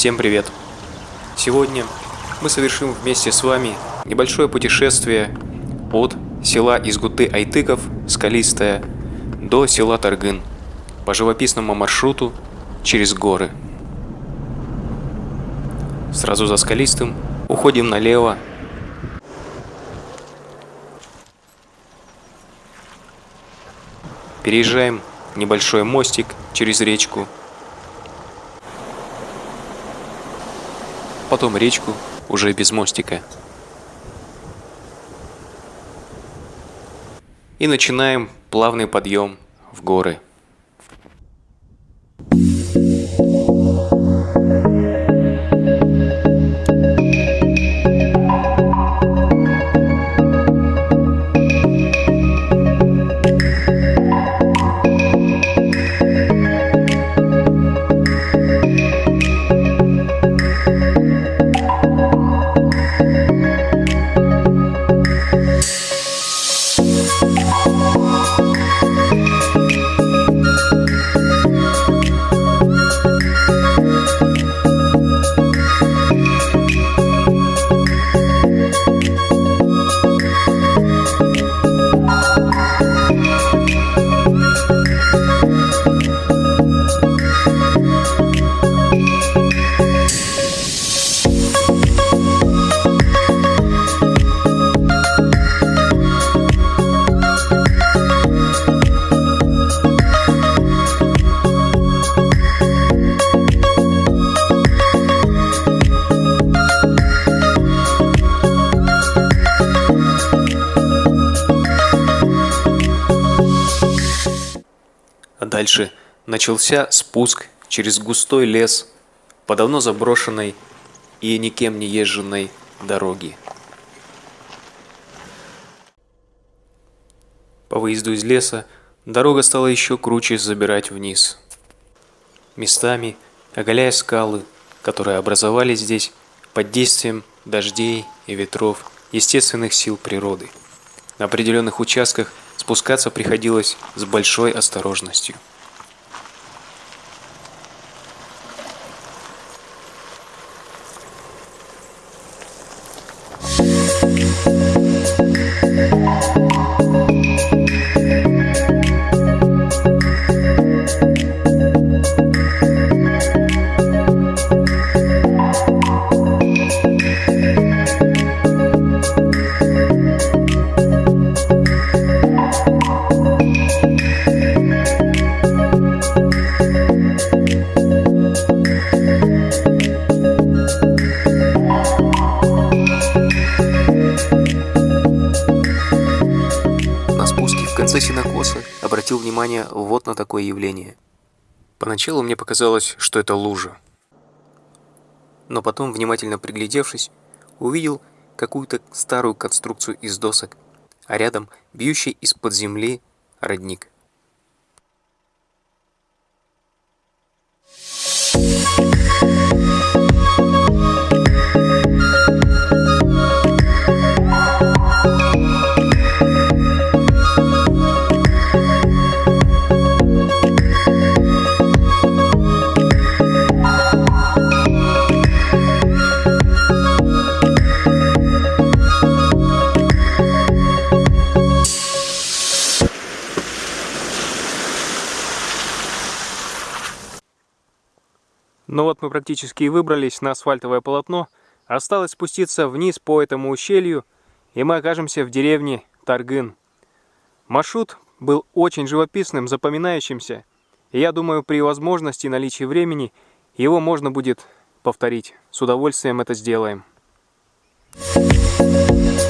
Всем привет! Сегодня мы совершим вместе с вами небольшое путешествие от села Изгуты-Айтыков, Скалистая, до села Таргын по живописному маршруту через горы. Сразу за Скалистым уходим налево Переезжаем небольшой мостик через речку. Потом речку уже без мостика. И начинаем плавный подъем в горы. Дальше начался спуск через густой лес по давно заброшенной и никем не езженной дороге. По выезду из леса дорога стала еще круче забирать вниз. Местами оголяя скалы, которые образовались здесь под действием дождей и ветров естественных сил природы. На определенных участках спускаться приходилось с большой осторожностью. Конце синокоса обратил внимание вот на такое явление. Поначалу мне показалось, что это лужа. Но потом, внимательно приглядевшись, увидел какую-то старую конструкцию из досок, а рядом бьющий из-под земли родник. Ну вот мы практически и выбрались на асфальтовое полотно. Осталось спуститься вниз по этому ущелью, и мы окажемся в деревне Таргын. Маршрут был очень живописным, запоминающимся. И я думаю, при возможности и наличии времени его можно будет повторить. С удовольствием это сделаем. Thank you.